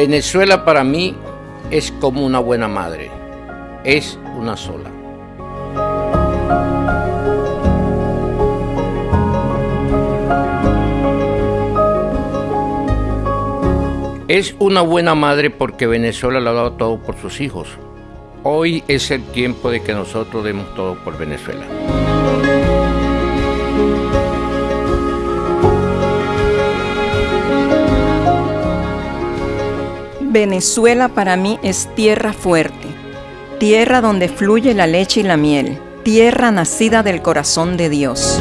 Venezuela para mí es como una buena madre, es una sola. Es una buena madre porque Venezuela lo ha dado todo por sus hijos. Hoy es el tiempo de que nosotros demos todo por Venezuela. Venezuela para mí es tierra fuerte, tierra donde fluye la leche y la miel, tierra nacida del corazón de Dios.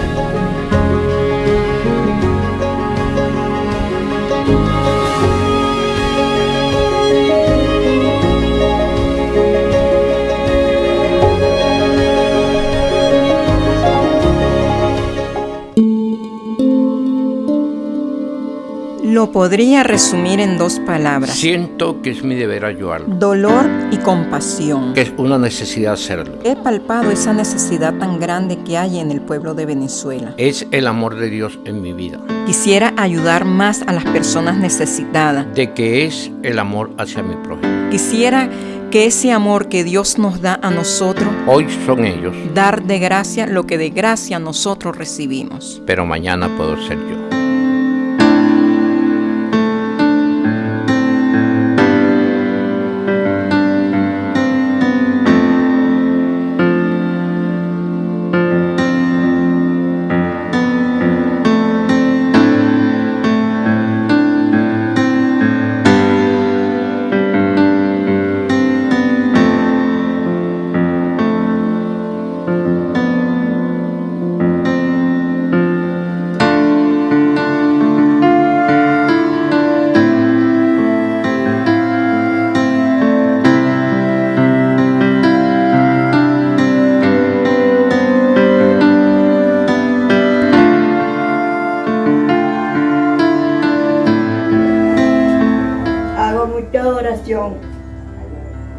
Lo podría resumir en dos palabras. Siento que es mi deber ayudarlo. Dolor y compasión. Que es una necesidad hacerlo. He palpado esa necesidad tan grande que hay en el pueblo de Venezuela. Es el amor de Dios en mi vida. Quisiera ayudar más a las personas necesitadas. De que es el amor hacia mi prójimo. Quisiera que ese amor que Dios nos da a nosotros, hoy son ellos, dar de gracia lo que de gracia nosotros recibimos. Pero mañana puedo ser yo.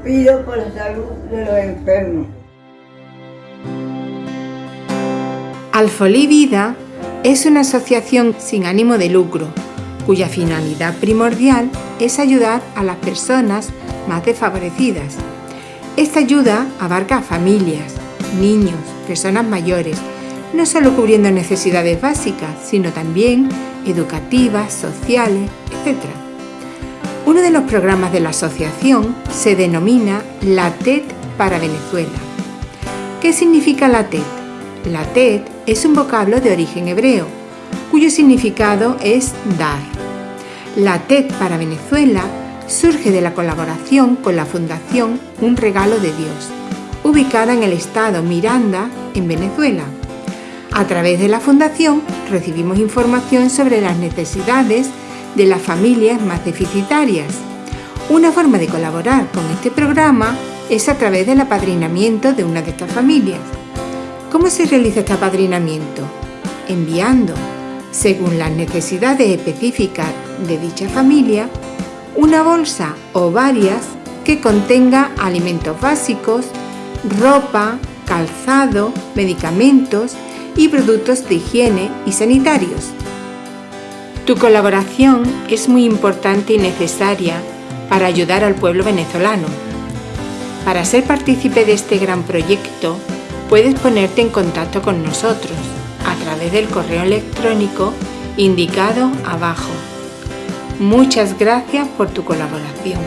Pido por la salud de los enfermos. Alfolí Vida es una asociación sin ánimo de lucro, cuya finalidad primordial es ayudar a las personas más desfavorecidas. Esta ayuda abarca a familias, niños, personas mayores, no solo cubriendo necesidades básicas, sino también educativas, sociales, etc. Uno de los programas de la asociación se denomina La TED para Venezuela. ¿Qué significa la TED? La TED es un vocablo de origen hebreo, cuyo significado es dar. La TED para Venezuela surge de la colaboración con la Fundación Un Regalo de Dios, ubicada en el estado Miranda, en Venezuela. A través de la fundación recibimos información sobre las necesidades de las familias más deficitarias. Una forma de colaborar con este programa es a través del apadrinamiento de una de estas familias. ¿Cómo se realiza este apadrinamiento? Enviando, según las necesidades específicas de dicha familia, una bolsa o varias que contenga alimentos básicos, ropa, calzado, medicamentos y productos de higiene y sanitarios. Tu colaboración es muy importante y necesaria para ayudar al pueblo venezolano. Para ser partícipe de este gran proyecto, puedes ponerte en contacto con nosotros a través del correo electrónico indicado abajo. Muchas gracias por tu colaboración.